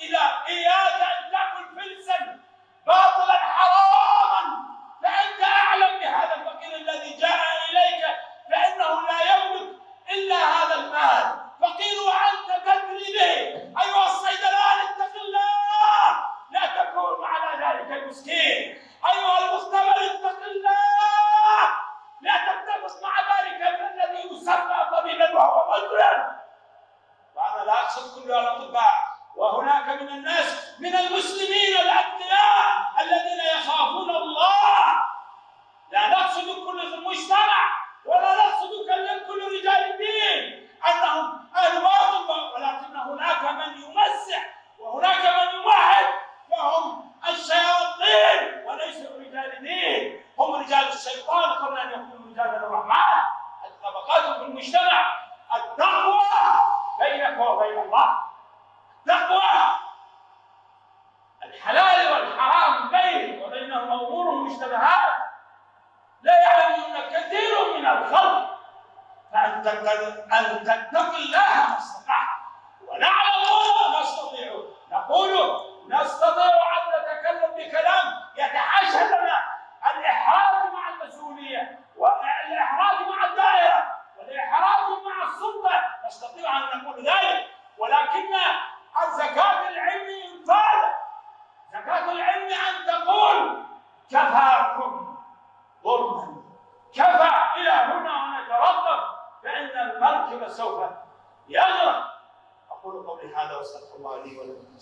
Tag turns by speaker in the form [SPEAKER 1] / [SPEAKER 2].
[SPEAKER 1] إذا إياك أن تأكل فلسا باطلا حراما فأنت أعلم بهذا الفقير الذي جاء إليك فإنه لا يملك إلا هذا المال. فقير وأنت تدري به. أيها الصيدلان اتق الله. لا تكون على ذلك المسكين. أيها المختبر اتق الله. لا تتفق مع ذلك الذي يسمى طبيبا وهو مجرم. وأنا لا أقصد كل الأطباء من الناس من المسلمين الاتقياء الذين يخافون الله. لا نقصد كل المجتمع ولا نقصد كل رجال الدين. أنهم أهل باطل ولكن هناك من يمسح وهناك من يوحد وهم الشياطين وليسوا رجال دين هم رجال الشيطان قبل أن يكونوا رجال الرحمن. الطبقات في المجتمع التقوى بينك وبين الله. أن تتقي الله ما استطعت ونعلم الله ما استطيع نقول نستطيع أن نتكلم بكلام يتحاشى لنا الإحراج مع المسؤولية والإحراج مع الدائرة والإحراج مع السلطة. نستطيع أن نقول ذلك. ولكن الزكاة العلم إنفاذ زكاة العلم أن تقول كفاكم ظلما. كفى إلى هنا ونترقب راكبا سوف يغرق أقول قولي هذا وأستغفر الله لي ولكم.